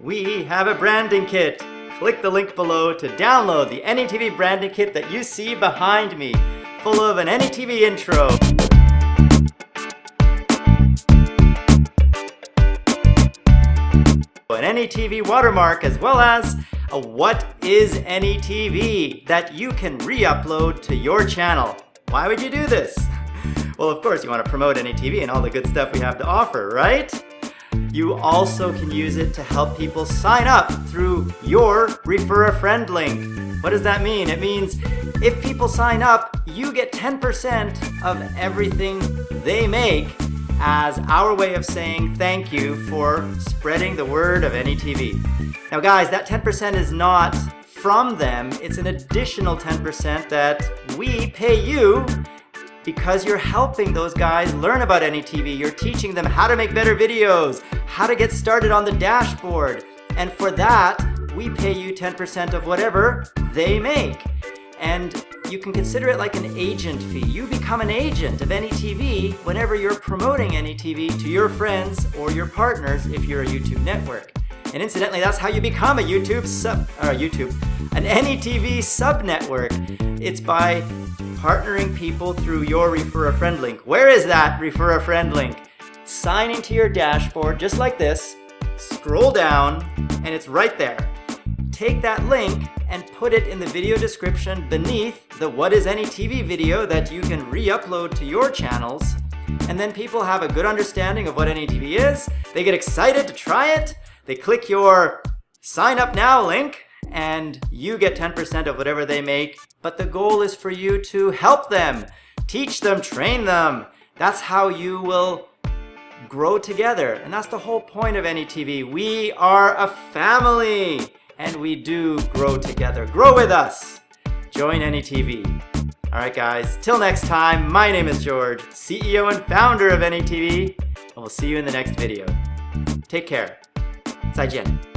we have a branding kit. Click the link below to download the AnyTV branding kit that you see behind me, full of an AnyTV intro. An AnyTV watermark as well as a What is AnyTV that you can re-upload to your channel. Why would you do this? Well, of course, you want to promote AnyTV and all the good stuff we have to offer, right? You also can use it to help people sign up through your Refer a Friend link. What does that mean? It means if people sign up, you get 10% of everything they make as our way of saying thank you for spreading the word of AnyTV. Now guys, that 10% is not from them, it's an additional 10% that we pay you because you're helping those guys learn about AnyTV. You're teaching them how to make better videos, how to get started on the dashboard. And for that, we pay you 10% of whatever they make. And you can consider it like an agent fee. You become an agent of AnyTV whenever you're promoting AnyTV to your friends or your partners if you're a YouTube network. And incidentally, that's how you become a YouTube sub, or YouTube, an AnyTV sub network. It's by partnering people through your Refer a Friend link. Where is that Refer a Friend link? Sign into your dashboard just like this, scroll down, and it's right there. Take that link and put it in the video description beneath the What is Any TV video that you can re-upload to your channels. And then people have a good understanding of what AnyTV is, they get excited to try it, they click your sign up now link, and you get 10% of whatever they make. But the goal is for you to help them, teach them, train them. That's how you will grow together. And that's the whole point of AnyTV. We are a family and we do grow together. Grow with us. Join AnyTV. All right, guys, till next time, my name is George, CEO and founder of AnyTV, and we'll see you in the next video. Take care. 再见。